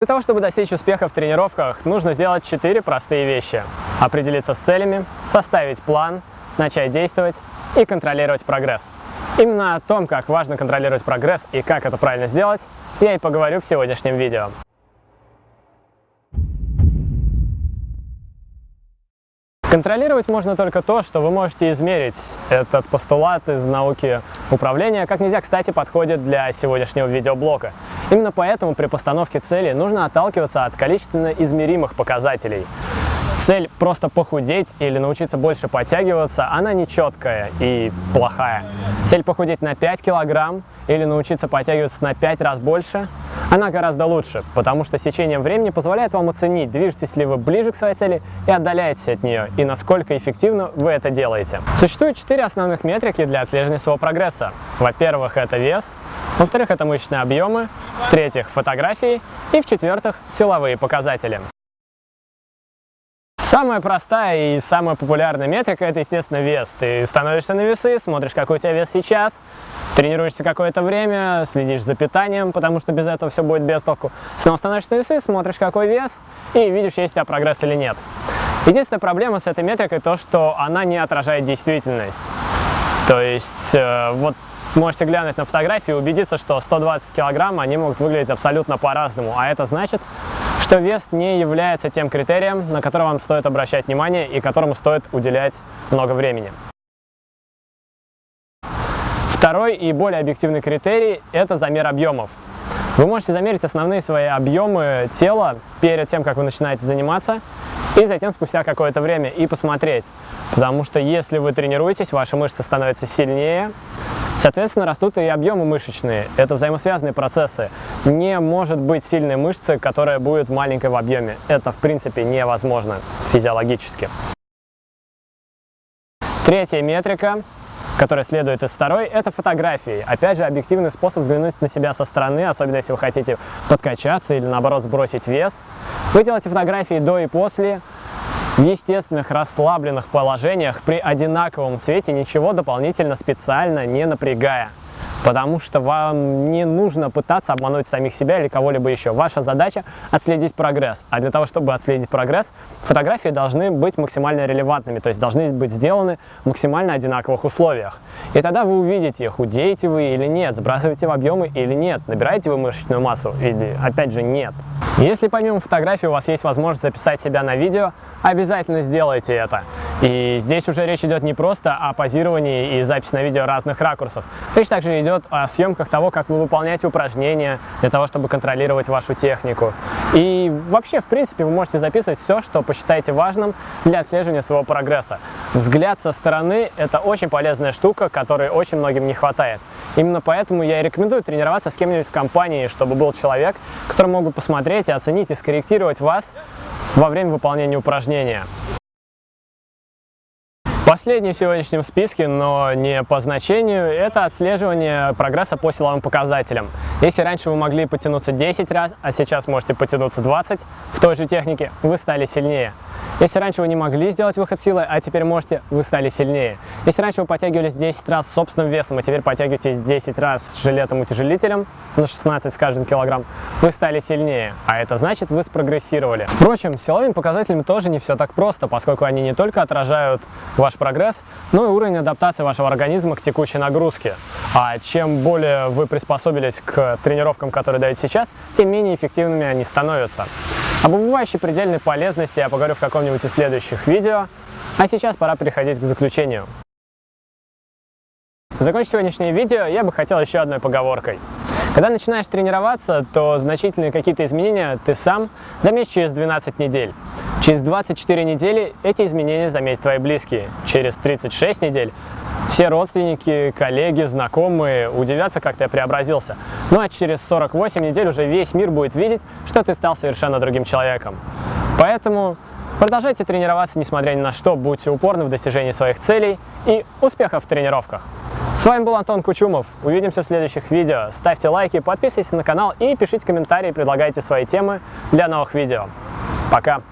Для того, чтобы достичь успеха в тренировках, нужно сделать четыре простые вещи. Определиться с целями, составить план, начать действовать и контролировать прогресс. Именно о том, как важно контролировать прогресс и как это правильно сделать, я и поговорю в сегодняшнем видео. Контролировать можно только то, что вы можете измерить. Этот постулат из науки управления как нельзя, кстати, подходит для сегодняшнего видеоблока. Именно поэтому при постановке цели нужно отталкиваться от количественно измеримых показателей. Цель просто похудеть или научиться больше подтягиваться, она нечеткая и плохая. Цель похудеть на 5 килограмм или научиться подтягиваться на 5 раз больше, она гораздо лучше, потому что с течением времени позволяет вам оценить, движетесь ли вы ближе к своей цели и отдаляетесь от нее, и насколько эффективно вы это делаете. Существует четыре основных метрики для отслеживания своего прогресса. Во-первых, это вес, во-вторых, это мышечные объемы, в-третьих, фотографии и в-четвертых, силовые показатели. Самая простая и самая популярная метрика – это, естественно, вес. Ты становишься на весы, смотришь, какой у тебя вес сейчас, тренируешься какое-то время, следишь за питанием, потому что без этого все будет без толку. Снова становишься на весы, смотришь, какой вес, и видишь, есть у тебя прогресс или нет. Единственная проблема с этой метрикой то, что она не отражает действительность. То есть, э, вот можете глянуть на фотографии и убедиться, что 120 килограмм они могут выглядеть абсолютно по-разному. А это значит, что вес не является тем критерием, на который вам стоит обращать внимание и которому стоит уделять много времени. Второй и более объективный критерий – это замер объемов. Вы можете замерить основные свои объемы тела перед тем, как вы начинаете заниматься, и затем спустя какое-то время и посмотреть. Потому что если вы тренируетесь, ваши мышцы становятся сильнее, соответственно, растут и объемы мышечные. Это взаимосвязанные процессы. Не может быть сильной мышцы, которая будет маленькой в объеме. Это, в принципе, невозможно физиологически. Третья метрика которая следует из второй, это фотографии. Опять же, объективный способ взглянуть на себя со стороны, особенно если вы хотите подкачаться или наоборот сбросить вес. Вы делаете фотографии до и после, в естественных расслабленных положениях при одинаковом свете, ничего дополнительно специально не напрягая потому что вам не нужно пытаться обмануть самих себя или кого-либо еще. Ваша задача отследить прогресс, а для того, чтобы отследить прогресс, фотографии должны быть максимально релевантными, то есть должны быть сделаны в максимально одинаковых условиях. И тогда вы увидите, худеете вы или нет, сбрасываете в объемы или нет, набираете вы мышечную массу или, опять же, нет. Если помимо фотографий у вас есть возможность записать себя на видео, обязательно сделайте это. И здесь уже речь идет не просто о позировании и записи на видео разных ракурсов. Речь также идет о съемках того, как вы выполняете упражнения для того, чтобы контролировать вашу технику. И вообще, в принципе, вы можете записывать все, что посчитаете важным для отслеживания своего прогресса. Взгляд со стороны – это очень полезная штука, которой очень многим не хватает. Именно поэтому я и рекомендую тренироваться с кем-нибудь в компании, чтобы был человек, который мог бы посмотреть и оценить и скорректировать вас во время выполнения упражнения. Последний в сегодняшнем списке, но не по значению, это отслеживание прогресса по силовым показателям. Если раньше вы могли потянуться 10 раз, а сейчас можете потянуться 20 в той же технике, вы стали сильнее. Если раньше вы не могли сделать выход силы, а теперь можете, вы стали сильнее. Если раньше вы подтягивались 10 раз собственным весом, а теперь подтягиваетесь 10 раз с жилетом-утяжелителем на 16 с каждым килограмм, вы стали сильнее. А это значит, вы спрогрессировали. Впрочем, с силовыми показателями тоже не все так просто, поскольку они не только отражают ваш прогресс, но и уровень адаптации вашего организма к текущей нагрузке. А чем более вы приспособились к тренировкам, которые даете сейчас, тем менее эффективными они становятся. Об убывающей предельной полезности я поговорю в каком-нибудь из следующих видео, а сейчас пора переходить к заключению. Закончить сегодняшнее видео я бы хотел еще одной поговоркой. Когда начинаешь тренироваться, то значительные какие-то изменения ты сам заметишь через 12 недель. Через 24 недели эти изменения заметят твои близкие. Через 36 недель все родственники, коллеги, знакомые удивятся, как ты преобразился. Ну а через 48 недель уже весь мир будет видеть, что ты стал совершенно другим человеком. Поэтому продолжайте тренироваться, несмотря ни на что, будьте упорны в достижении своих целей и успехов в тренировках. С вами был Антон Кучумов. Увидимся в следующих видео. Ставьте лайки, подписывайтесь на канал и пишите комментарии, предлагайте свои темы для новых видео. Пока!